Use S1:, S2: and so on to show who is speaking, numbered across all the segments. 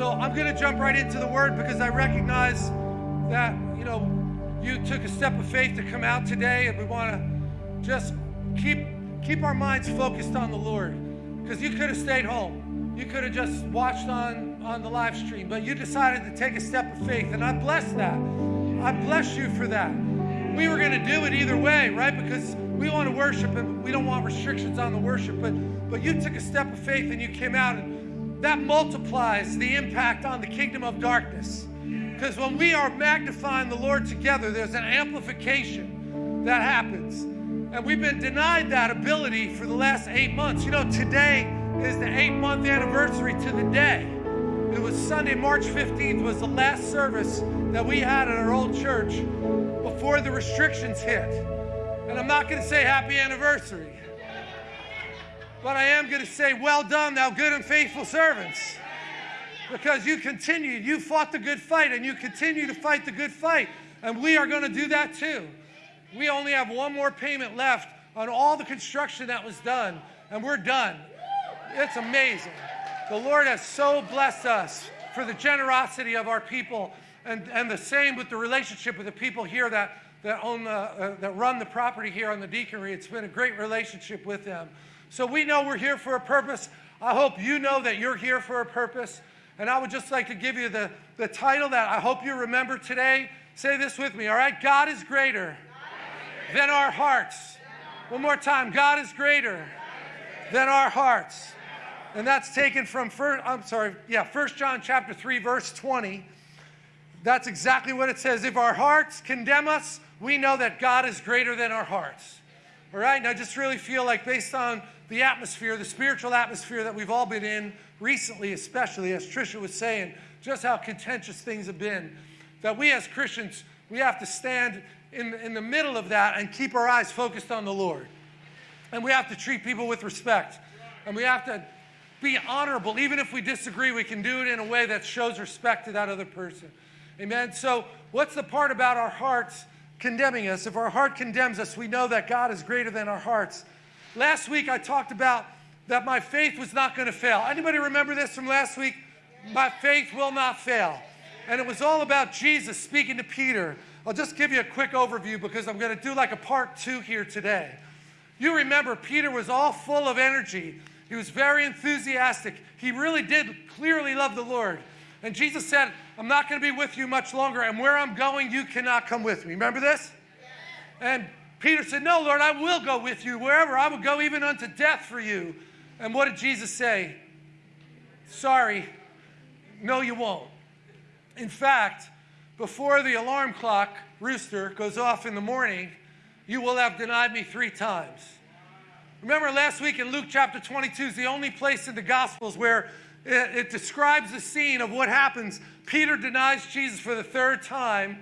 S1: So I'm going to jump right into the word because I recognize that, you know, you took a step of faith to come out today and we want to just keep keep our minds focused on the Lord because you could have stayed home. You could have just watched on on the live stream, but you decided to take a step of faith and I bless that. I bless you for that. We were going to do it either way, right? Because we want to worship and we don't want restrictions on the worship, but but you took a step of faith and you came out and that multiplies the impact on the kingdom of darkness. Because when we are magnifying the Lord together, there's an amplification that happens. And we've been denied that ability for the last eight months. You know, today is the eight month anniversary to the day. It was Sunday, March 15th, was the last service that we had at our old church before the restrictions hit. And I'm not going to say happy anniversary. But I am going to say, Well done, thou good and faithful servants. Because you continued, you fought the good fight, and you continue to fight the good fight. And we are going to do that too. We only have one more payment left on all the construction that was done, and we're done. It's amazing. The Lord has so blessed us for the generosity of our people, and, and the same with the relationship with the people here that, that, own the, uh, that run the property here on the deaconry. It's been a great relationship with them. So we know we're here for a purpose. I hope you know that you're here for a purpose. And I would just like to give you the, the title that I hope you remember today. Say this with me, all right? God is greater, than our hearts. One more time. God is greater, than our hearts. And that's taken from first, I'm sorry, yeah, First John chapter 3, verse 20. That's exactly what it says. If our hearts condemn us, we know that God is greater than our hearts. All right, and I just really feel like based on the atmosphere, the spiritual atmosphere that we've all been in recently, especially as Trisha was saying, just how contentious things have been, that we as Christians, we have to stand in, in the middle of that and keep our eyes focused on the Lord. And we have to treat people with respect. And we have to be honorable. Even if we disagree, we can do it in a way that shows respect to that other person. Amen. So, what's the part about our hearts condemning us? If our heart condemns us, we know that God is greater than our hearts. Last week I talked about that my faith was not going to fail. Anybody remember this from last week? My faith will not fail. And it was all about Jesus speaking to Peter. I'll just give you a quick overview because I'm going to do like a part two here today. You remember, Peter was all full of energy. He was very enthusiastic. He really did clearly love the Lord. And Jesus said, I'm not going to be with you much longer, and where I'm going, you cannot come with me. Remember this? And Peter said, No, Lord, I will go with you wherever. I will go even unto death for you. And what did Jesus say? Sorry, no, you won't. In fact, before the alarm clock rooster goes off in the morning, you will have denied me three times. Remember last week in Luke chapter 22 is the only place in the Gospels where it, it, describes the scene of what happens. Peter denies Jesus for the third time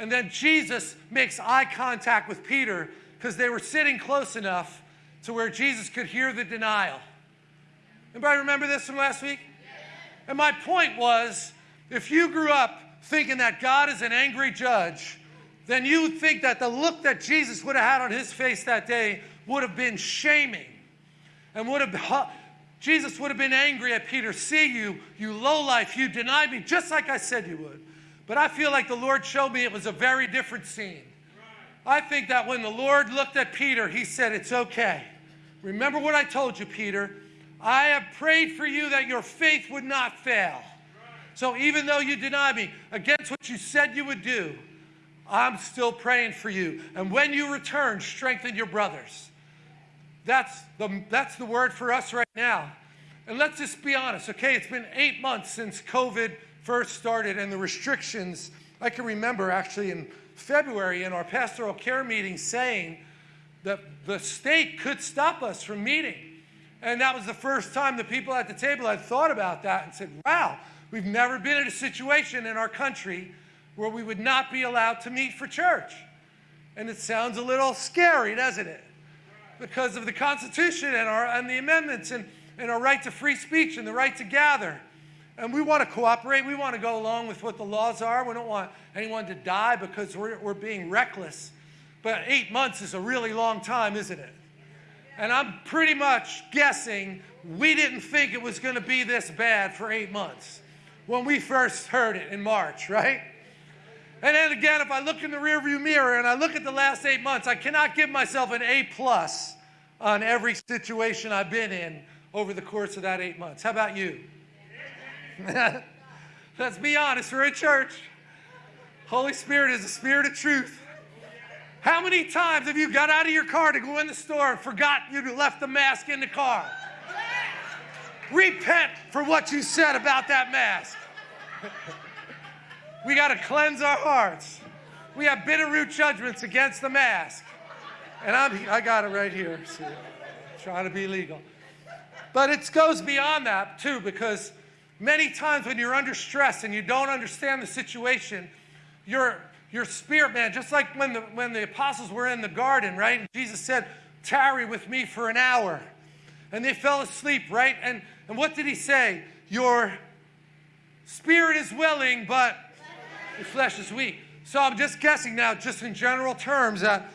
S1: and then Jesus makes eye contact with Peter because they were sitting close enough to where Jesus could hear the denial. Anybody remember this from last week? And my point was if you grew up thinking that God is an angry judge, then you would think that the look that Jesus would have had on his face that day would have been shaming and would have Jesus would have been angry at Peter. See you, you low life, you denied me, just like I said you would. But I feel like the Lord showed me it was a very different scene. I think that when the Lord looked at Peter, he said, It's okay. Remember what I told you, Peter. I have prayed for you that your faith would not fail. So even though you deny me against what you said you would do, I'm still praying for you. And when you return, strengthen your brothers. That's the, that's the word for us right now. And let's just be honest, okay? It's been eight months since COVID first started and the restrictions, I can remember actually in February in our pastoral care meeting saying that the state could stop us from meeting. And that was the first time the people at the table had thought about that and said, wow, we've never been in a situation in our country where we would not be allowed to meet for church. And it sounds a little scary, doesn't it? Because of the Constitution and, our, and the amendments and, and our right to free speech and the right to gather. And we want to cooperate. We want to go along with what the laws are. We don't want anyone to die because we're, we're being reckless. But eight months is a really long time, isn't it? And I'm pretty much guessing we didn't think it was going to be this bad for eight months. when we first heard it in March, right? And then again, if I look in the rearview mirror and I look at the last eight months, I cannot give myself an A plus on every situation I've been in over the course of that eight months. How about you? Let's be honest, we're a church. Holy Spirit is the spirit of truth. How many times have you got out of your car to go in the store and forgot you left the mask in the car? Repent for what you said about that mask. we got to cleanse our hearts. We have bitter root judgments against the mask. And I'm, I got it right here. See, trying to be legal. But it goes beyond that, too, because many times when you're under stress and you don't understand the situation, your, your spirit, man, just like when the, when the apostles were in the garden, right? Jesus said, Tarry with me for an hour. And they fell asleep, right? And, and what did he say? Your spirit is willing, but your flesh is weak. So I'm just guessing now, just in general terms, that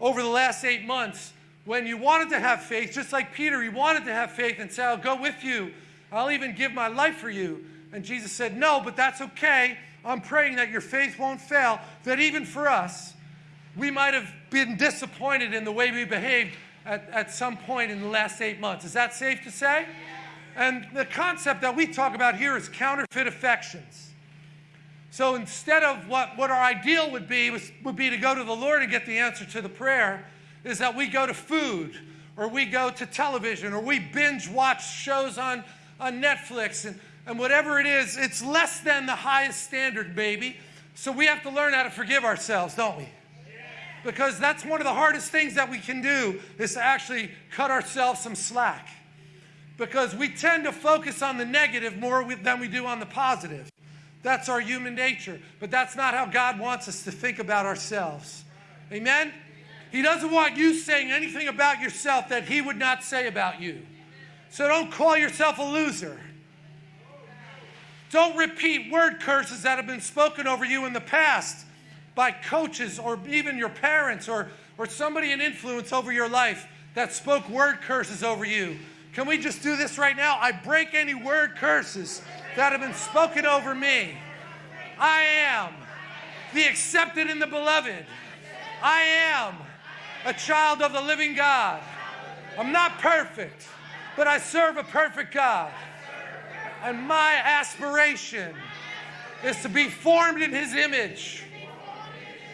S1: over the last eight months, when you wanted to have faith, just like Peter, he wanted to have faith and say, I'll go with you. I'll even give my life for you. And Jesus said, No, but that's okay. I'm praying that your faith won't fail, that even for us, we might have been disappointed in the way we behaved at, at some point in the last eight months. Is that safe to say? And the concept that we talk about here is counterfeit affections. So instead of what, what our ideal would be, was, would be to go to the Lord and get the answer to the prayer, is that we go to food or we go to television or we binge watch shows on, on Netflix and, and whatever it is, it's less than the highest standard, baby. So we have to learn how to forgive ourselves, don't we? Because that's one of the hardest things that we can do is to actually cut ourselves some slack. Because we tend to focus on the negative more than we do on the positive. That's our human nature. But that's not how God wants us to think about ourselves. Amen? He doesn't want you saying anything about yourself that He would not say about you. So don't call yourself a loser. Don't repeat word curses that have been spoken over you in the past by coaches or even your parents or, or somebody in influence over your life that spoke word curses over you. Can we just do this right now? I break any word curses that have been spoken over me. I am the accepted in the beloved. I am a child of the living God. I'm not perfect, but I serve a perfect God. And my aspiration is to be formed in his image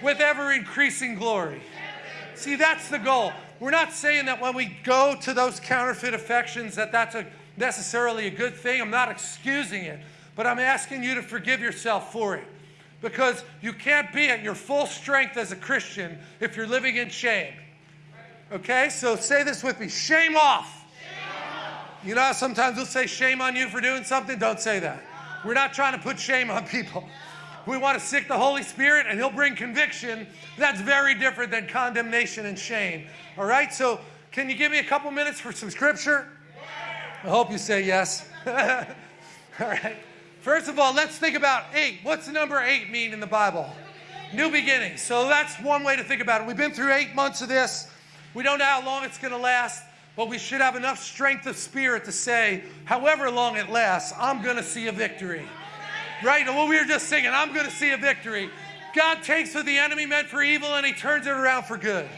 S1: with ever increasing glory. See, that's the goal. We're not saying that when we go to those counterfeit affections that that's a, necessarily a good thing. I'm not excusing it, but I'm asking you to forgive yourself for it. Because you can't be at your full strength as a Christian if you're living in shame. Okay? So say this with me shame off. You know, sometimes we'll say shame on you for doing something. Don't say that. We're not trying to put shame on people. We want to sick the Holy Spirit and He'll bring conviction. That's very different than condemnation and shame. All right? So, can you give me a couple minutes for some scripture? I hope you say yes. all right. First of all, let's think about eight. What's the number eight mean in the Bible? New beginnings. So, that's one way to think about it. We've been through eight months of this. We don't know how long it's going to last. But we should have enough strength of spirit to say, however long it lasts, I'm going to see a victory. Right? And what we were just singing, I'm going to see a victory. God takes what the enemy meant for evil and he turns it around for good.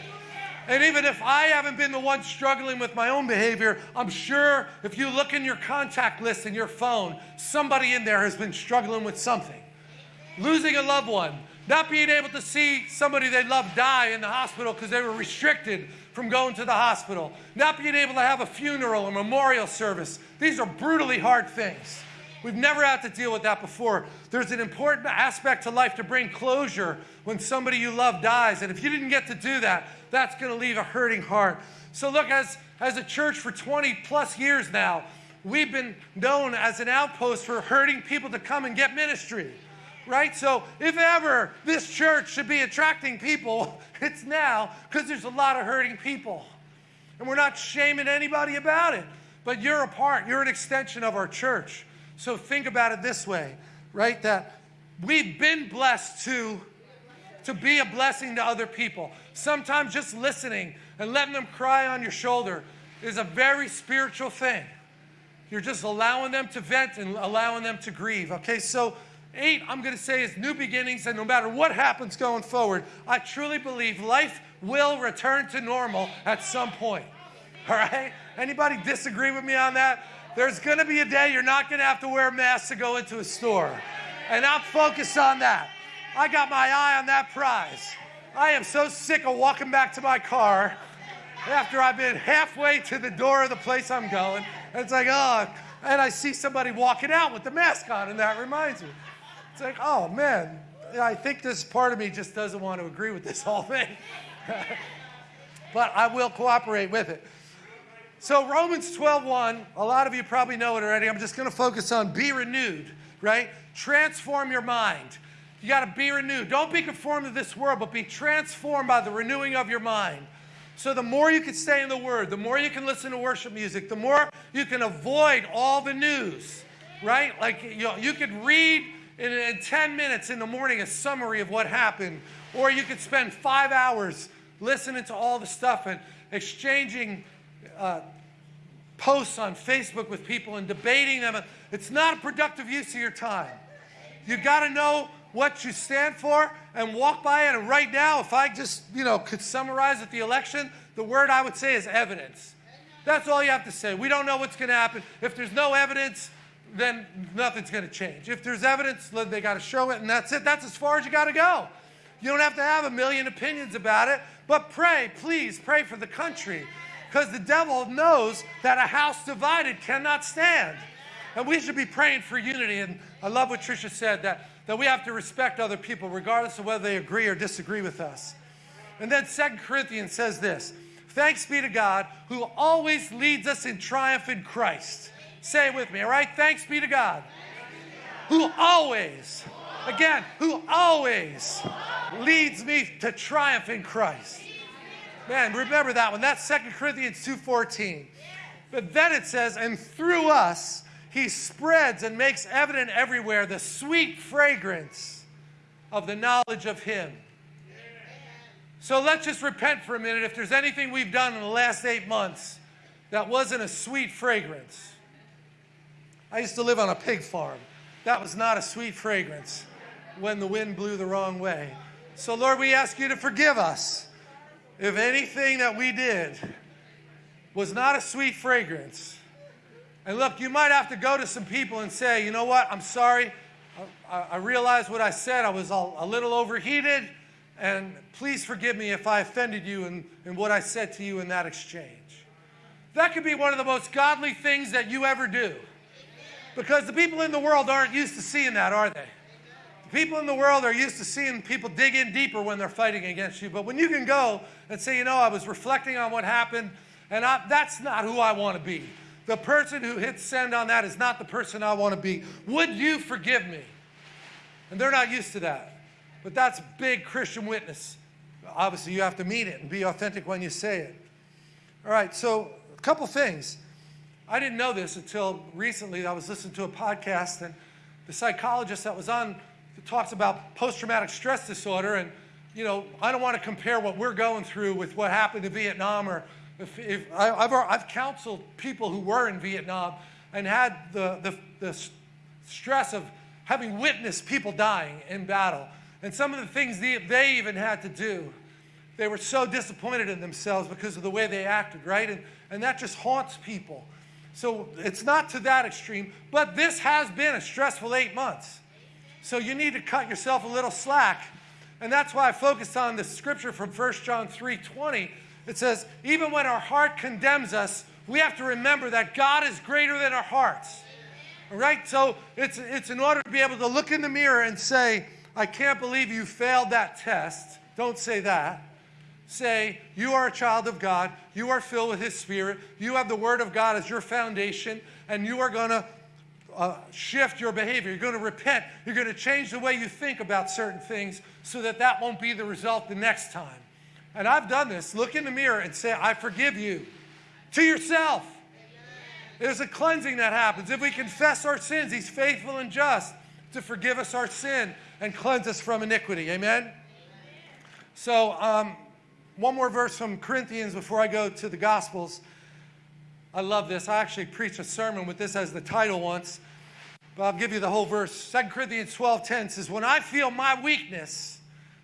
S1: And even if I haven't been the one struggling with my own behavior, I'm sure if you look in your contact list in your phone, somebody in there has been struggling with something. Losing a loved one, not being able to see somebody they love die in the hospital because they were restricted from going to the hospital, not being able to have a funeral or memorial service. These are brutally hard things. We've never had to deal with that before. There's an important aspect to life to bring closure when somebody you love dies. And if you didn't get to do that, that's going to leave a hurting heart. So, look, as, as a church for 20 plus years now, we've been known as an outpost for hurting people to come and get ministry right? So if ever this church should be attracting people, it's now because there's a lot of hurting people. And we're not shaming anybody about it, but you're a part, you're an extension of our church. So think about it this way, right? That we've been blessed to to be a blessing to other people. Sometimes just listening and letting them cry on your shoulder is a very spiritual thing. You're just allowing them to vent and allowing them to grieve. Okay, so eight, I'm going to say, is new beginnings, and no matter what happens going forward, I truly believe life will return to normal at some point. All right? Anybody disagree with me on that? There's going to be a day you're not going to have to wear a mask to go into a store. And I'm focused on that. I got my eye on that prize. I am so sick of walking back to my car after I've been halfway to the door of the place I'm going. And it's like, oh, and I see somebody walking out with the mask on, and that reminds me. It's like, oh man, I think this part of me just doesn't want to agree with this whole thing. but I will cooperate with it. So Romans 12:1, a lot of you probably know it already. I'm just going to focus on be renewed, right? Transform your mind. You got to be renewed. Don't be conformed to this world, but be transformed by the renewing of your mind. So the more you can stay in the Word, the more you can listen to worship music, the more you can avoid all the news, right? Like you, know, you could read in, in 10 minutes in the morning a summary of what happened, or you could spend five hours listening to all the stuff and exchanging uh, posts on Facebook with people and debating them. It's not a productive use of your time. You've got to know what you stand for and walk by it. And right now, if I just, you know, could summarize at the election, the word I would say is evidence. That's all you have to say. We don't know what's going to happen. If there's no evidence, then nothing's going to change. If there's evidence, they got to show it, and that's it. That's as far as you got to go. You don't have to have a million opinions about it, but pray, please, pray for the country. Because the devil knows that a house divided cannot stand. And we should be praying for unity. And I love what Tricia said that, that we have to respect other people, regardless of whether they agree or disagree with us. And then Second Corinthians says this Thanks be to God who always leads us in triumph in Christ. Say it with me, all right? Thanks be to God who always, again, who always leads me to triumph in Christ. Man, remember that one. That's Second Corinthians 2.14. But then it says, and through us, he spreads and makes evident everywhere the sweet fragrance of the knowledge of him. So let's just repent for a minute if there's anything we've done in the last eight months that wasn't a sweet fragrance. I used to live on a pig farm. That was not a sweet fragrance when the wind blew the wrong way. So, Lord, we ask you to forgive us if anything that we did was not a sweet fragrance. And look, you might have to go to some people and say, you know what, I'm sorry. I, I realized what I said. I was a, little overheated. And please forgive me if I offended you in, in what I said to you in that exchange. That could be one of the most godly things that you ever do. Because the people in the world aren't used to seeing that, are they? The people in the world are used to seeing people dig in deeper when they're fighting against you. But when you can go and say, you know, I was reflecting on what happened, and I, that's not who I want to be. The person who hits send on that is not the person I want to be. Would you forgive me? And they're not used to that. But that's big Christian witness. Obviously, you have to mean it and be authentic when you say it. All right, so a couple things. I didn't know this until recently. I was listening to a podcast, and the psychologist that was on talks about post traumatic stress disorder. And, you know, I don't want to compare what we're going through with what happened in Vietnam. Or if, if I, have I've counseled people who were in Vietnam and had the, the, the stress of having witnessed people dying in battle. And some of the things they, they even had to do, they were so disappointed in themselves because of the way they acted, right? And, and that just haunts people. So it's not to that extreme, but this has been a stressful eight months. So you need to cut yourself a little slack. And that's why I focused on the scripture from 1 John 3 20. It says, even when our heart condemns us, we have to remember that God is greater than our hearts. All right? So it's, it's in order to be able to look in the mirror and say, I can't believe you failed that test. Don't say that. Say, You are a child of God. You are filled with His Spirit. You have the Word of God as your foundation, and you are going to uh, shift your behavior. You're going to repent. You're going to change the way you think about certain things so that that won't be the result the next time. And I've done this. Look in the mirror and say, I forgive you to yourself. There's a cleansing that happens. If we confess our sins, He's faithful and just to forgive us our sin and cleanse us from iniquity. Amen? So, um, one more verse from Corinthians before I go to the Gospels. I love this. I actually preached a sermon with this as the title once, but I'll give you the whole verse. 2 Corinthians 12 10 says, When I feel my weakness,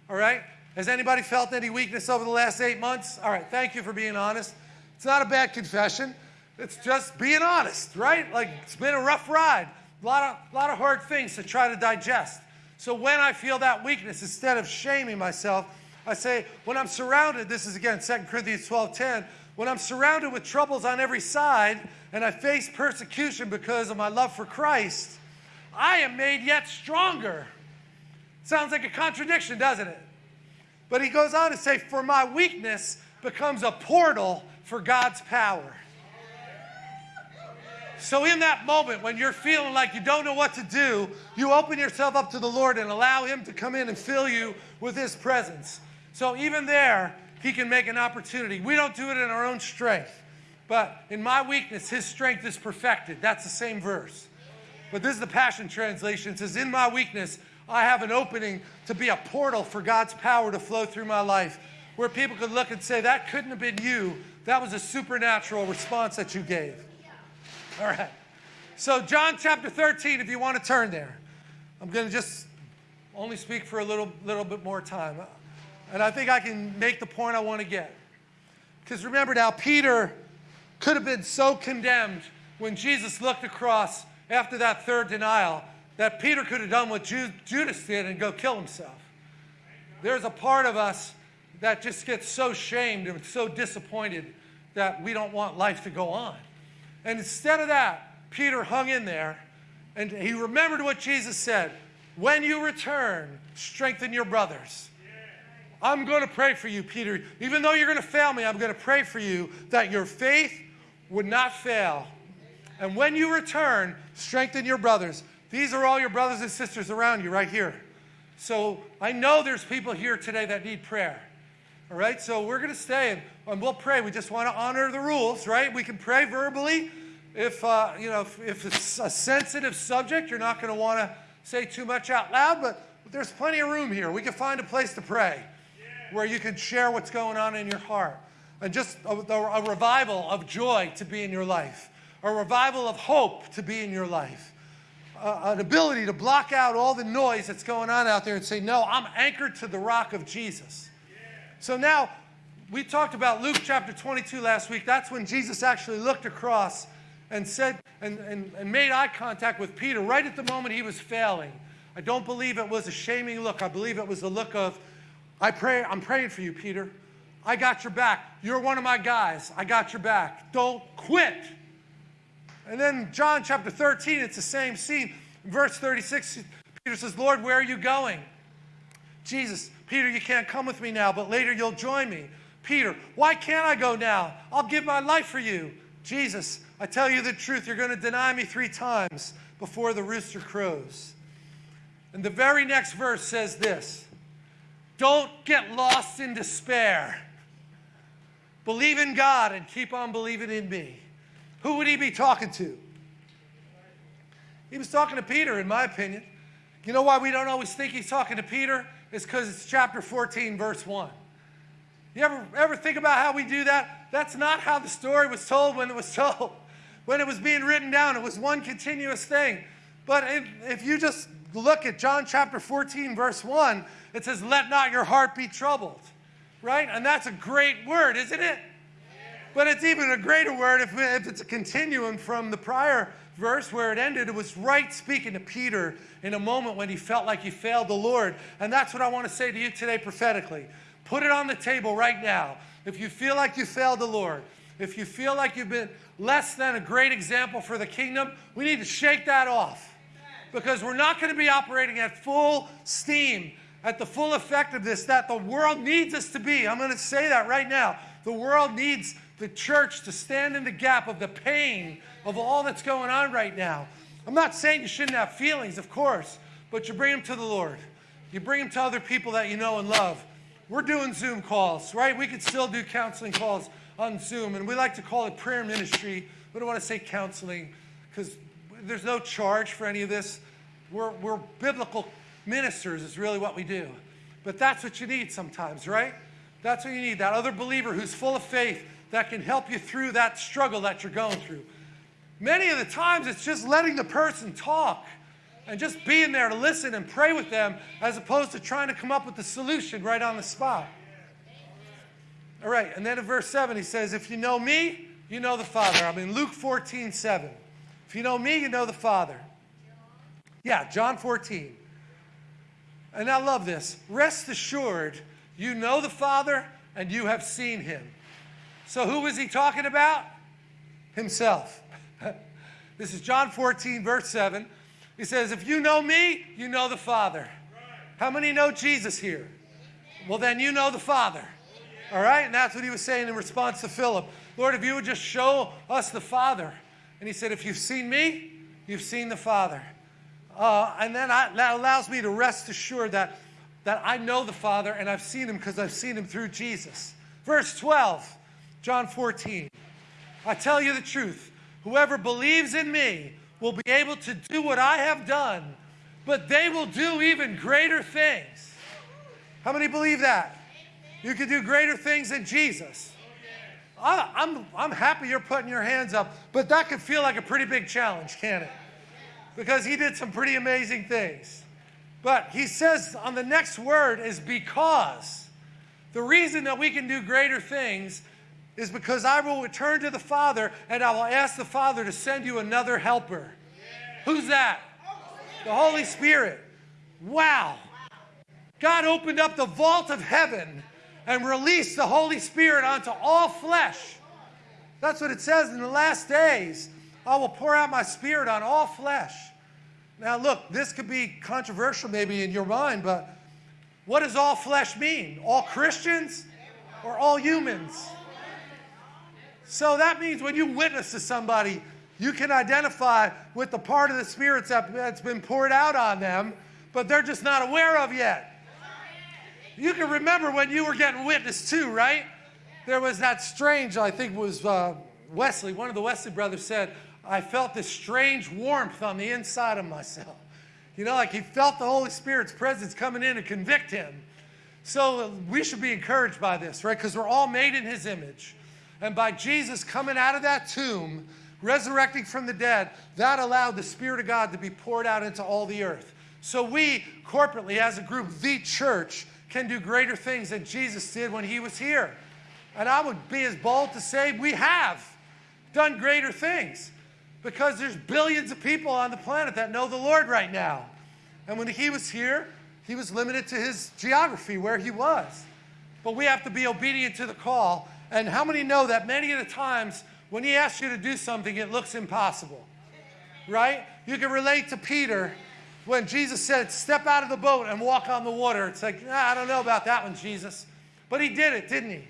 S1: all right, has anybody felt any weakness over the last eight months? All right, thank you for being honest. It's not a bad confession. It's just being honest, right? Like it's been a rough ride. A lot of, lot of hard things to try to digest. So when I feel that weakness, instead of shaming myself, I say, when I'm surrounded, this is again 2 Corinthians 12 10, when I'm surrounded with troubles on every side and I face persecution because of my love for Christ, I am made yet stronger. Sounds like a contradiction, doesn't it? But he goes on to say, For my weakness becomes a portal for God's power. So, in that moment when you're feeling like you don't know what to do, you open yourself up to the Lord and allow Him to come in and fill you with His presence. So, even there, He can make an opportunity. We don't do it in our own strength, but in my weakness, His strength is perfected. That's the same verse. But this is the Passion Translation. It says, In my weakness, I have an opening to be a portal for God's power to flow through my life, where people could look and say, That couldn't have been you. That was a supernatural response that you gave. All right. So, John chapter 13, if you want to turn there, I'm going to just only speak for a little, little bit more time. And I think I can make the point I want to get. Because remember now, Peter could have been so condemned when Jesus looked across after that third denial that Peter could have done what Judas did and go kill himself. There's a part of us that just gets so shamed and so disappointed that we don't want life to go on. And instead of that, Peter hung in there and he remembered what Jesus said When you return, strengthen your brothers. I'm going to pray for you, Peter. Even though you're going to fail me, I'm going to pray for you that your faith would not fail. And when you return, strengthen your brothers. These are all your brothers and sisters around you right here. So I know there's people here today that need prayer. All right, so we're going to stay and, and, we'll pray. We just want to honor the rules, right? We can pray verbally. If, uh, you know, if, if, it's a sensitive subject, you're not going to want to say too much out loud, but there's plenty of room here. We can find a place to pray where you can share what's going on in your heart. And just a, a revival of joy to be in your life, a revival of hope to be in your life. Uh, an ability to block out all the noise that's going on out there and say, No, I'm anchored to the rock of Jesus. So now, we talked about Luke chapter 22 last week. That's when Jesus actually looked across and said and, and, and made eye contact with Peter right at the moment he was failing. I don't believe it was a shaming look. I believe it was a look of, I pray, I'm praying for you, Peter. I got your back. You're one of my guys. I got your back. Don't quit. And then John chapter 13, it's the same scene. Verse 36, Peter says, Lord, where are you going? Jesus, Peter, you can't come with me now, but later you'll join me. Peter, why can't I go now? I'll give my life for you. Jesus, I tell you the truth, you're going to deny me three times before the rooster crows. And the very next verse says this Don't get lost in despair. Believe in God and keep on believing in me. Who would he be talking to? He was talking to Peter, in my opinion. You know why we don't always think he's talking to Peter? is because it's chapter 14, verse 1. You ever, ever think about how we do that? That's not how the story was told when it was told. When it was being written down, it was one continuous thing. But if, if you just look at John chapter 14, verse 1, it says, Let not your heart be troubled. Right? And that's a great word, isn't it? But it's even a greater word if, if it's a continuum from the prior verse where it ended, it was right speaking to Peter in a moment when he felt like he failed the Lord. And that's what I want to say to you today prophetically. Put it on the table right now. If you feel like you failed the Lord, if you feel like you've been less than a great example for the kingdom, we need to shake that off. Because we're not going to be operating at full steam, at the full effectiveness that the world needs us to be. I'm going to say that right now. The world needs the church to stand in the gap of the pain of all that's going on right now. I'm not saying you shouldn't have feelings, of course, but you bring them to the Lord. You bring them to other people that you know and love. We're doing Zoom calls, right? We could still do counseling calls on Zoom, and we like to call it prayer ministry. We don't want to say counseling because there's no charge for any of this. We're, we're biblical ministers, is really what we do. But that's what you need sometimes, right? That's what you need. That other believer who's full of faith that can help you through that struggle that you're going through. Many of the times, it's just letting the person talk and just being there to listen and pray with them as opposed to trying to come up with the solution right on the spot. All right, and then in verse 7, he says, If you know me, you know the Father. I'm in Luke 14, 7. If you know me, you know the Father. Yeah, John 14. And I love this. Rest assured, you know the Father and you have seen him. So who is he talking about? Himself. this is John 14, verse 7. He says, If you know me, you know the Father. How many know Jesus here? Well, then you know the Father. All right? And that's what he was saying in response to Philip. Lord, if you would just show us the Father. And he said, If you've seen me, you've seen the Father. Uh, and then I, that allows me to rest assured that, that I know the Father and I've seen him because I've seen him through Jesus. Verse 12, John 14. I tell you the truth. Whoever believes in me will be able to do what I have done, but they will do even greater things. How many believe that? You can do greater things than Jesus. I, I'm, I'm happy you're putting your hands up, but that could feel like a pretty big challenge, can't it? Because he did some pretty amazing things. But he says on the next word is because. The reason that we can do greater things is because I will return to the Father and I will ask the Father to send you another helper. Who's that? The Holy Spirit. Wow. God opened up the vault of heaven and release the Holy Spirit onto all flesh. That's what it says in the last days. I will pour out my spirit on all flesh. Now, look, this could be controversial maybe in your mind, but what does all flesh mean? All Christians or all humans? So that means when you witness to somebody, you can identify with the part of the Spirit that's been poured out on them, but they're just not aware of yet. You can remember when you were getting witnessed too, right? There was that strange, I think it was uh, Wesley, one of the Wesley brothers said, I felt this strange warmth on the inside of myself. You know, like he felt the Holy Spirit's presence coming in to convict him. So we should be encouraged by this, right? Because we're all made in his image. And by Jesus coming out of that tomb, resurrecting from the dead, that allowed the Spirit of God to be poured out into all the earth. So we, corporately, as a group, the church, can do greater things than Jesus did when he was here. And I would be as bold to say we have done greater things because there's billions of people on the planet that know the Lord right now. And when he was here, he was limited to his geography where he was. But we have to be obedient to the call and how many know that many of the times when he asks you to do something, it looks impossible? Right? You can relate to Peter when Jesus said, Step out of the boat and walk on the water. It's like, nah, I don't know about that one, Jesus. But he did it, didn't he?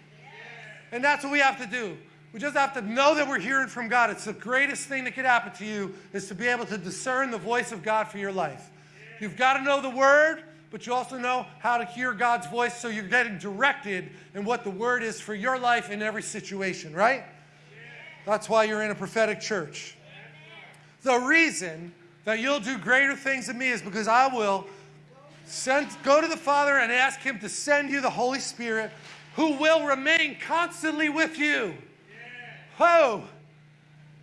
S1: And that's what we have to do. We just have to know that we're hearing from God. It's the greatest thing that could happen to you is to be able to discern the voice of God for your life. You've got to know the word, but you also know how to hear God's voice so you're getting directed in what the word is for your life in every situation, right? That's why you're in a prophetic church. The reason that you'll do greater things than me is because I will send, go to the Father and ask Him to send you the Holy Spirit who will remain constantly with you. Oh,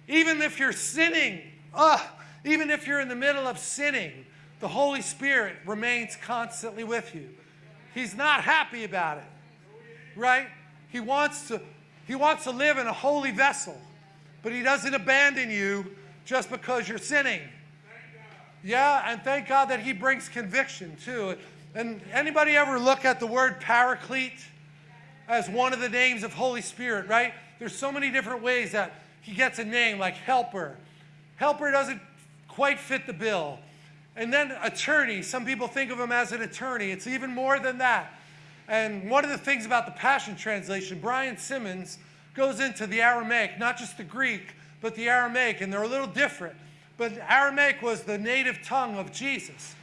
S1: even if you're sinning, uh, even if you're in the middle of sinning, the Holy Spirit remains constantly with you. He's not happy about it, right? He wants to, he wants to live in a holy vessel, but he doesn't abandon you just because you're sinning. Yeah, and thank God that he brings conviction too. And anybody ever look at the word paraclete as one of the names of Holy Spirit, right? There's so many different ways that he gets a name like helper. Helper doesn't quite fit the bill. And then attorney, some people think of him as an attorney. It's even more than that. And one of the things about the Passion Translation, Brian Simmons goes into the Aramaic, not just the Greek, but the Aramaic, and they're a little different. But Aramaic was the native tongue of Jesus.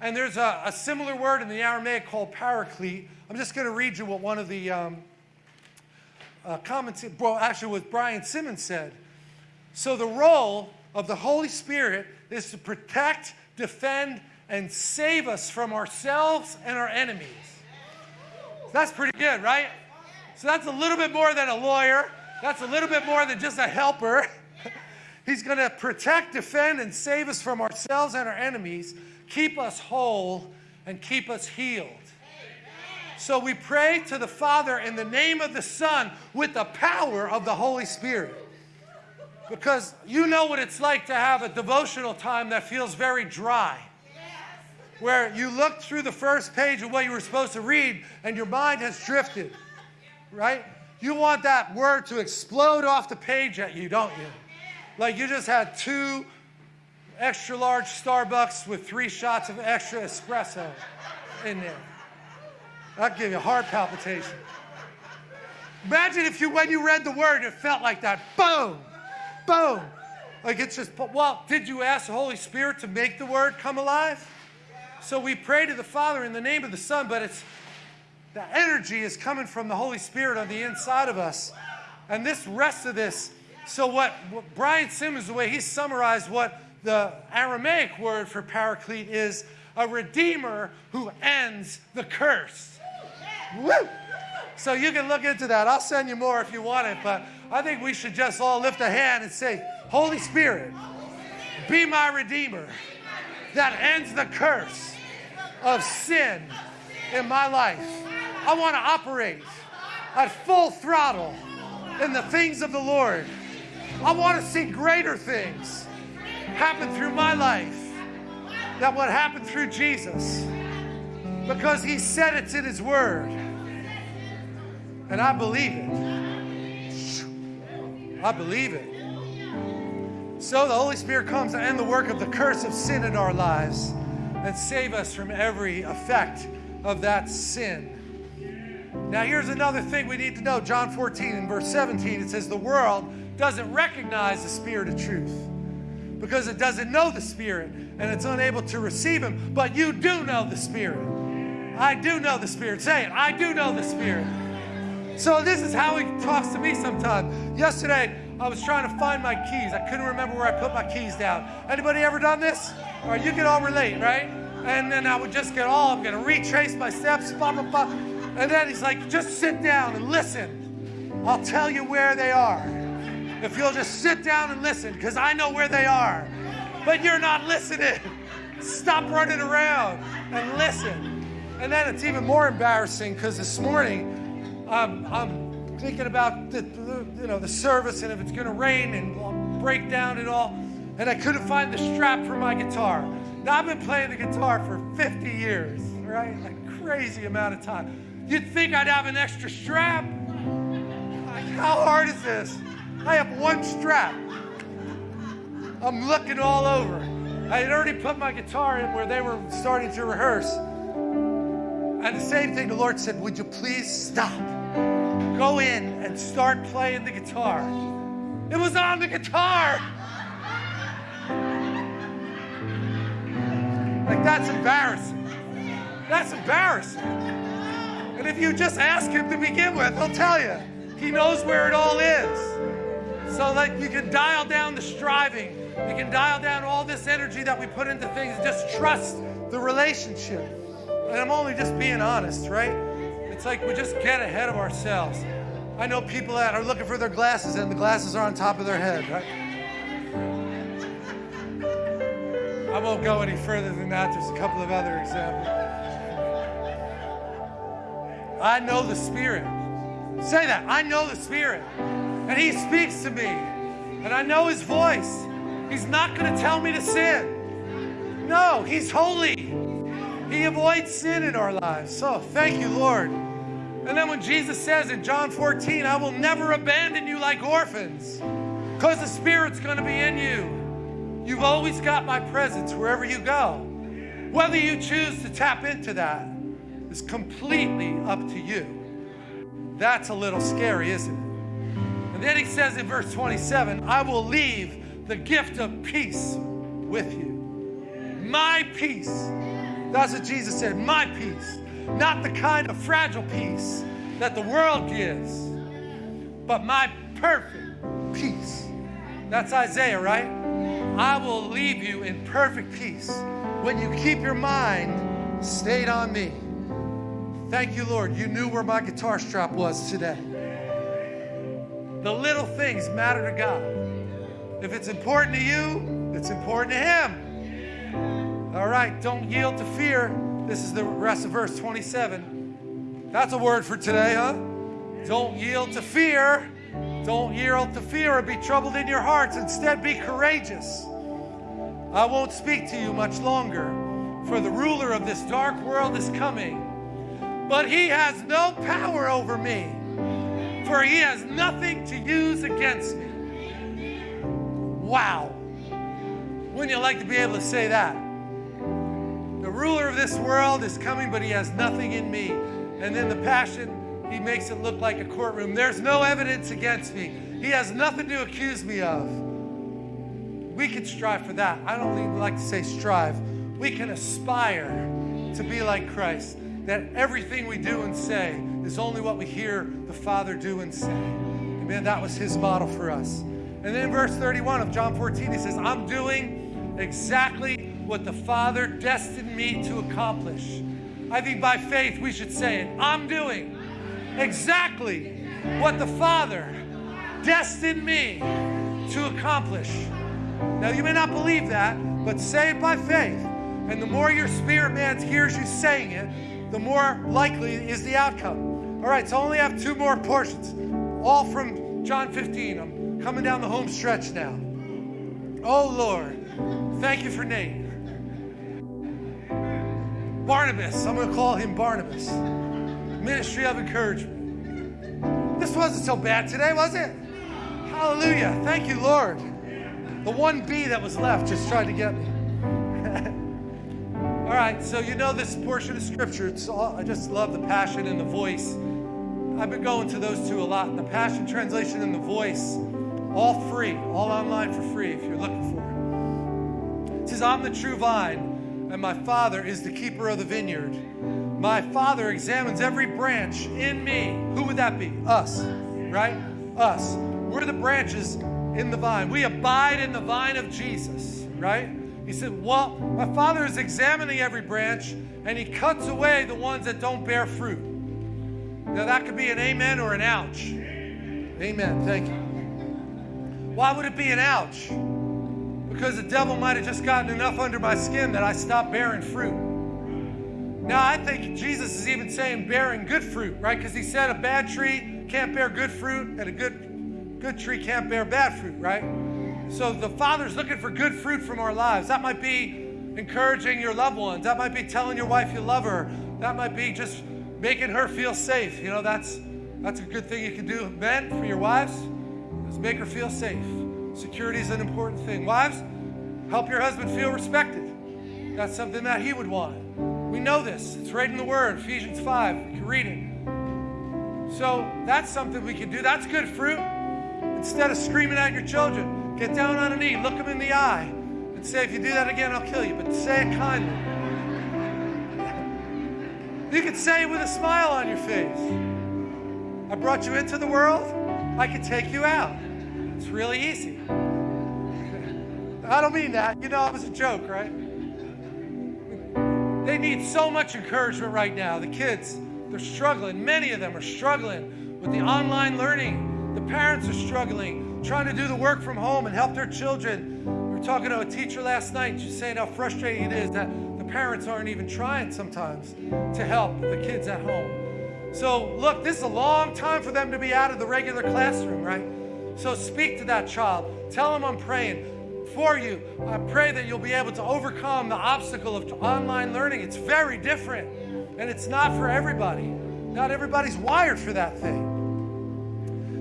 S1: And there's a, a similar word in the Aramaic called paraclete. I'm just going to read you what one of the um, uh, comments, well, actually, what Brian Simmons said. So the role of the Holy Spirit is to protect defend, and save us from ourselves and our enemies. That's pretty good, right? So that's a little bit more than a lawyer. That's a little bit more than just a helper. He's going to protect, defend, and save us from ourselves and our enemies, keep us whole, and keep us healed. So we pray to the Father in the name of the Son with the power of the Holy Spirit. Because you know what it's like to have a devotional time that feels very dry. Where you look through the first page of what you were supposed to read and your mind has drifted, right? You want that word to explode off the page at you, don't you? Like you just had two extra large Starbucks with three shots of extra espresso in there. That'd give you heart palpitation. Imagine if you, when you read the word, it felt like that. Boom, boom. Like it's just, well, did you ask the Holy Spirit to make the word come alive? So we pray to the Father in the name of the Son, but it's the energy is coming from the Holy Spirit on the inside of us. And this rest of this, so what, what Brian Simmons, the way he summarized what the Aramaic word for paraclete is, a redeemer who ends the curse. Woo! So you can look into that. I'll send you more if you want it, but I think we should just all lift a hand and say, Holy Spirit, be my redeemer that ends the curse of sin in my life. I want to operate at full throttle in the things of the Lord. I want to see greater things happen through my life than what happened through Jesus because he said it's in his word. And I believe it. I believe it. So the Holy Spirit comes to end the work of the curse of sin in our lives and save us from every effect of that sin. Now, here's another thing we need to know. John 14 and verse 17, it says, The world doesn't recognize the Spirit of truth because it doesn't know the Spirit and it's unable to receive Him. But you do know the Spirit I do know the Spirit. Say it. I do know the Spirit. So this is how he talks to me sometimes. Yesterday, I was trying to find my keys. I couldn't remember where I put my keys down. Anybody ever done this? Right, you can all relate, right? And then I would just get all, I'm to retrace my steps, blah, blah, blah. And then he's like, just sit down and listen. I'll tell you where they are. If you'll just sit down and listen, because I know where they are. But you're not listening. Stop running around and listen. And then it's even more embarrassing because this morning um, I'm thinking about the, you know the service and if it's going to rain and break down and all, and I couldn't find the strap for my guitar. Now I've been playing the guitar for 50 years, right? A crazy amount of time. You'd think I'd have an extra strap. Like, how hard is this? I have one strap. I'm looking all over. I had already put my guitar in where they were starting to rehearse. And the same thing, the Lord said, Would you please stop? Go in and start playing the guitar. It was on the guitar. Like, that's embarrassing. That's embarrassing. And if you just ask him to begin with, he'll tell you. He knows where it all is. So, like, you can dial down the striving. You can dial down all this energy that we put into things. Just trust the relationship. And I'm only just being honest, right? It's like we just get ahead of ourselves. I know people that are looking for their glasses and the glasses are on top of their head, right? I won't go any further than that. There's a couple of other examples. I know the Spirit. Say that. I know the Spirit. And He speaks to me. And I know His voice. He's not going to tell me to sin. No, He's holy. He avoids sin in our lives. So thank you, Lord. And then when Jesus says in John 14, I will never abandon you like orphans, because the Spirit's going to be in you. You've always got my presence wherever you go. Whether you choose to tap into that is completely up to you. That's a little scary, isn't it? And then he says in verse 27 I will leave the gift of peace with you. My peace that's what Jesus said, my peace. Not the kind of fragile peace that the world gives, but my perfect peace. That's Isaiah, right? I will leave you in perfect peace when you keep your mind stayed on me. Thank you, Lord. You knew where my guitar strap was today. The little things matter to God. If it's important to you, it's important to Him. All right, don't yield to fear. This is the rest of verse 27. That's a word for today, huh? Don't yield to fear. Don't yield to fear or be troubled in your hearts. Instead, be courageous. I won't speak to you much longer, for the ruler of this dark world is coming. But he has no power over me, for he has nothing to use against me. Wow. Wouldn't you like to be able to say that? The ruler of this world is coming, but he has nothing in me. And then the passion, he makes it look like a courtroom. There's no evidence against me. He has nothing to accuse me of. We can strive for that. I don't even like to say strive. We can aspire to be like Christ. That everything we do and say is only what we hear the Father do and say. Amen. That was his model for us. And then verse 31 of John 14, he says, I'm doing exactly what the Father destined me to accomplish. I think by faith we should say it. I'm doing exactly what the Father destined me to accomplish. Now, you may not believe that, but say it by faith. And the more your spirit man hears you saying it, the more likely is the outcome. All right, so I only have two more portions, all from John 15. I'm coming down the home stretch now. Oh, Lord, thank you for Nate. Barnabas. I'm going to call him Barnabas. Ministry of encouragement. This wasn't so bad today, was it? Hallelujah. Thank you, Lord. The one B that was left just tried to get me. All right, so you know this portion of scripture. It's all, I just love the passion and the voice. I've been going to those two a lot. The passion translation and the voice, all free, all online for free if you're looking for it. It says, I'm the true vine and my Father is the keeper of the vineyard. My Father examines every branch in me. Who would that be? Us, right? Us. We're the branches in the vine. We abide in the vine of Jesus, right? He said, Well, my Father is examining every branch and he cuts away the ones that don't bear fruit. Now, that could be an amen or an ouch. Amen. Thank you. Why would it be an ouch? because the devil might have just gotten enough under my skin that I stopped bearing fruit. Now, I think Jesus is even saying bearing good fruit, right? Because he said a bad tree can't bear good fruit and a good, good tree can't bear bad fruit, right? So the Father's looking for good fruit from our lives. That might be encouraging your loved ones. That might be telling your wife you love her. That might be just making her feel safe. You know, that's that's a good thing you can do, men, for your wives, is make her feel safe. Security is an important thing. Wives, help your husband feel respected. That's something that he would want. We know this. It's right in the Word, Ephesians 5. You can read it. So that's something we can do. That's good fruit. Instead of screaming at your children, get down on a knee, look them in the eye, and say, if you do that again, I'll kill you. But say it kindly. You can say it with a smile on your face. I brought you into the world, I can take you out. It's really easy. I don't mean that. You know, it was a joke, right? They need so much encouragement right now. The kids, they're struggling. Many of them are struggling with the online learning. The parents are struggling, trying to do the work from home and help their children. We were talking to a teacher last night. She's saying how frustrating it is that the parents aren't even trying sometimes to help the kids at home. So, look, this is a long time for them to be out of the regular classroom, right? So speak to that child. Tell them I'm praying for you. I pray that you'll be able to overcome the obstacle of online learning. It's very different, and it's not for everybody. Not everybody's wired for that thing.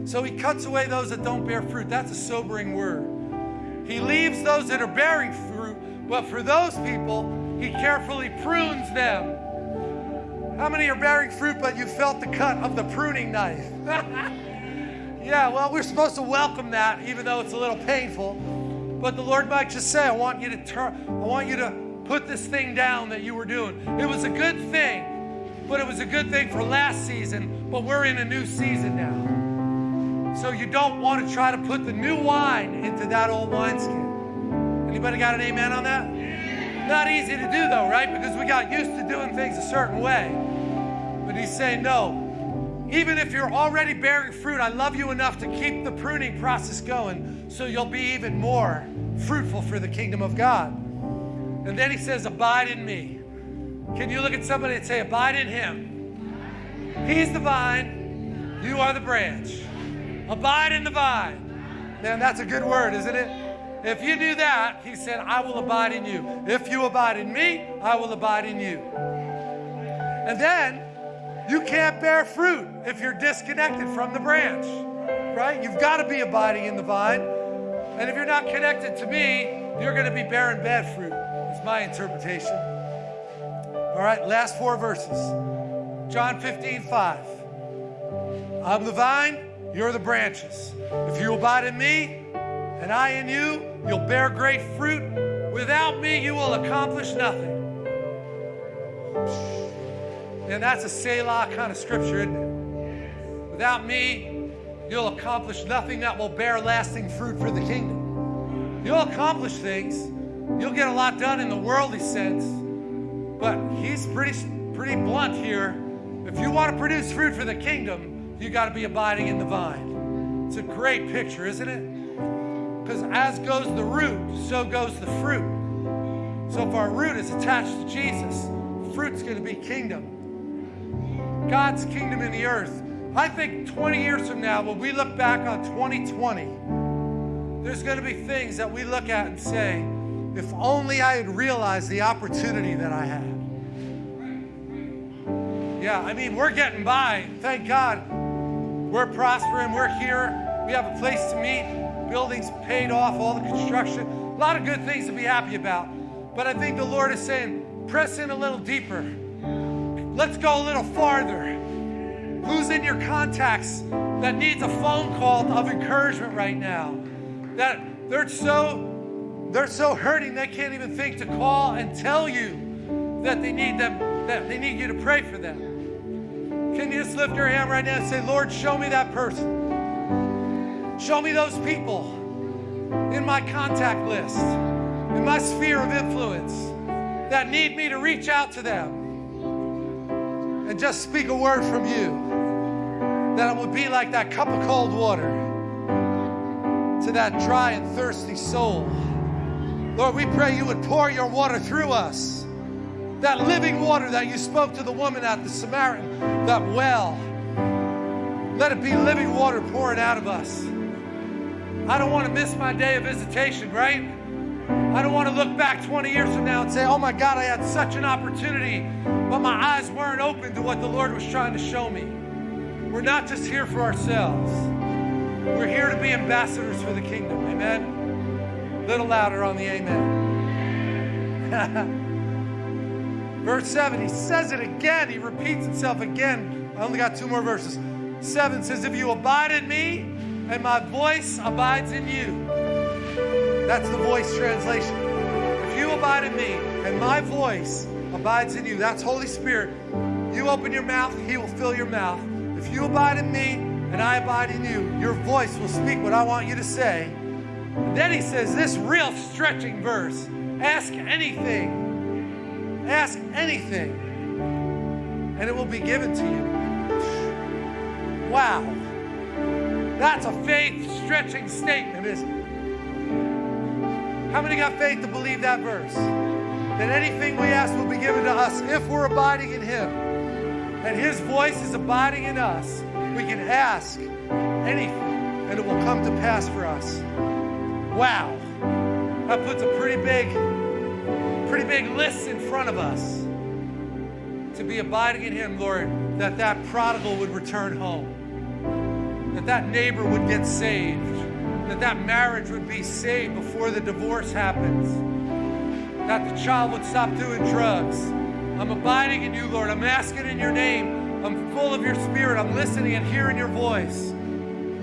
S1: So he cuts away those that don't bear fruit. That's a sobering word. He leaves those that are bearing fruit, but for those people, he carefully prunes them. How many are bearing fruit, but you felt the cut of the pruning knife? Yeah, well, we're supposed to welcome that, even though it's a little painful. But the Lord might just say, I want you to turn, I want you to put this thing down that you were doing. It was a good thing, but it was a good thing for last season, but we're in a new season now. So you don't want to try to put the new wine into that old wineskin. Anybody got an amen on that? Not easy to do though, right? Because we got used to doing things a certain way. But he's saying, no, even if you're already bearing fruit, I love you enough to keep the pruning process going so you'll be even more fruitful for the kingdom of God. And then he says, Abide in me. Can you look at somebody and say, Abide in him? He's the vine, you are the branch. Abide in the vine. Man, that's a good word, isn't it? If you do that, he said, I will abide in you. If you abide in me, I will abide in you. And then you can't bear fruit if you're disconnected from the branch, right? You've got to be abiding in the vine. And if you're not connected to me, you're going to be bearing bad fruit, is my interpretation. All right, last four verses. John 15, 5. I'm the vine, you're the branches. If you abide in me and I in you, you'll bear great fruit. Without me, you will accomplish nothing. And that's a Selah kind of scripture, isn't it? Without me, you'll accomplish nothing that will bear lasting fruit for the kingdom. You'll accomplish things. You'll get a lot done in the worldly sense. But he's pretty, pretty blunt here. If you want to produce fruit for the kingdom, you got to be abiding in the vine. It's a great picture, isn't it? Because as goes the root, so goes the fruit. So if our root is attached to Jesus, fruit's going to be kingdom. God's kingdom in the earth. I think 20 years from now, when we look back on 2020, there's going to be things that we look at and say, if only I had realized the opportunity that I had. Yeah, I mean, we're getting by. Thank God. We're prospering. We're here. We have a place to meet. Buildings paid off, all the construction. A lot of good things to be happy about. But I think the Lord is saying, press in a little deeper Let's go a little farther. Who's in your contacts that needs a phone call of encouragement right now? That they're so they're so hurting they can't even think to call and tell you that they need them that they need you to pray for them. Can you just lift your hand right now and say, Lord, show me that person. Show me those people in my contact list, in my sphere of influence that need me to reach out to them and just speak a word from you, that it would be like that cup of cold water to that dry and thirsty soul. Lord, we pray you would pour your water through us. That living water that you spoke to the woman at the Samaritan, that well. Let it be living water pouring out of us. I don't want to miss my day of visitation, right? I don't want to look back 20 years from now and say, oh my God, I had such an opportunity but my eyes weren't open to what the Lord was trying to show me. We're not just here for ourselves, we're here to be ambassadors for the kingdom. Amen. A little louder on the amen. Verse 7, he says it again. He repeats himself again. I only got two more verses. 7 says, If you abide in me and my voice abides in you. That's the voice translation. If you abide in me and my voice abides in you. That's Holy Spirit. You open your mouth, He will fill your mouth. If you abide in me and I abide in you, your voice will speak what I want you to say. And then He says this real stretching verse ask anything, ask anything, and it will be given to you. Wow. That's a faith stretching statement, isn't it? How many got faith to believe that verse? that anything we ask will be given to us if we're abiding in Him. And His voice is abiding in us. We can ask anything and it will come to pass for us. Wow. That puts a pretty big, pretty big list in front of us to be abiding in Him, Lord, that that prodigal would return home, that that neighbor would get saved, that that marriage would be saved before the divorce happens that the child would stop doing drugs. I'm abiding in you, Lord. I'm asking in your name. I'm full of your spirit. I'm listening and hearing your voice.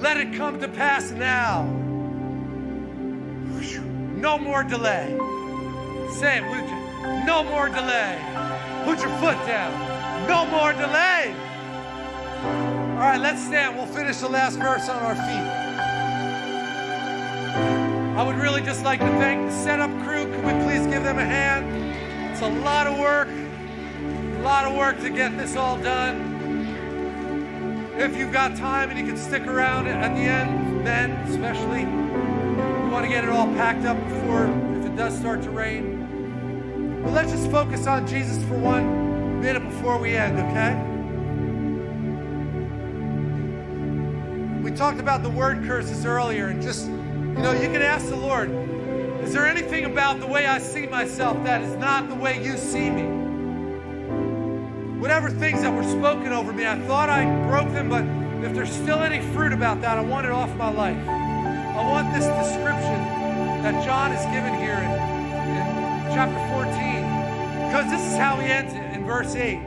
S1: Let it come to pass now. No more delay. Say it, would you? No more delay. Put your foot down. No more delay. All right, let's stand. We'll finish the last verse on our feet. I would really just like to thank the setup crew. Can we please give them a hand? It's a lot of work, a lot of work to get this all done. if you've got time and you can stick around at the end, men especially, we want to get it all packed up before if it does start to rain. But let's just focus on Jesus for one minute before we end, okay? We talked about the word curses earlier, and just, you know, you can ask the Lord, is there anything about the way I see myself that is not the way you see me? Whatever things that were spoken over me, I thought I broke them, but if there's still any fruit about that, I want it off my life. I want this description that John is given here in, in chapter 14, because this is how he ends it in verse 8.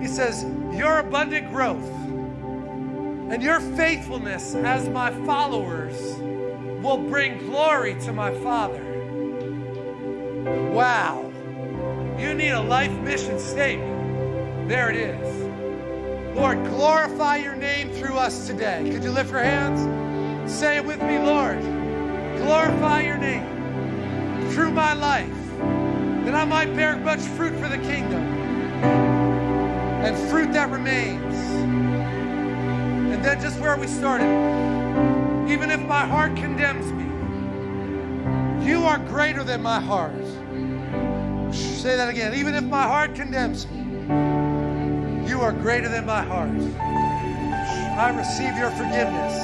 S1: He says, Your abundant growth and your faithfulness as my followers will bring glory to my Father. Wow. You need a life mission statement. There it is. Lord, glorify your name through us today. Could you lift your hands? Say it with me, Lord. Glorify your name through my life, that I might bear much fruit for the kingdom and fruit that remains. And then just where we started, even if my heart condemns me, you are greater than my heart. Say that again. Even if my heart condemns me, you are greater than my heart. I receive your forgiveness.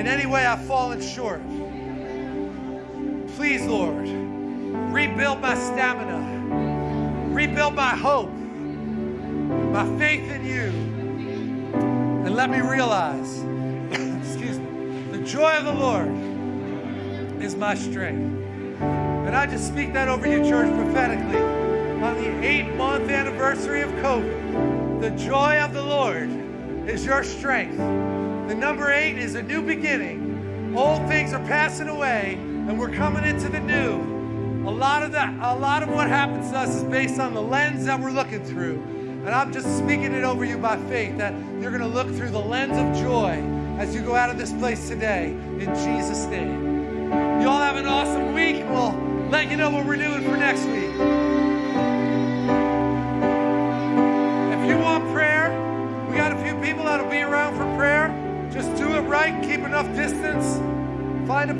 S1: In any way I've fallen short, please, Lord, rebuild my stamina, rebuild my hope, my faith in you, and let me realize, excuse me, the joy of the Lord is my strength. And I just speak that over your church prophetically on the eight month anniversary of COVID. The joy of the Lord is your strength. The number eight is a new beginning. Old things are passing away, and we're coming into the new. A lot of that, a lot of what happens to us is based on the lens that we're looking through. And I'm just speaking it over you by faith that you're going to look through the lens of joy as you go out of this place today in Jesus' name. You all have an awesome week. We'll let you know what we're doing for next week. If you want prayer, we got a few people that'll be around for prayer. Just do it right, keep enough distance. Find a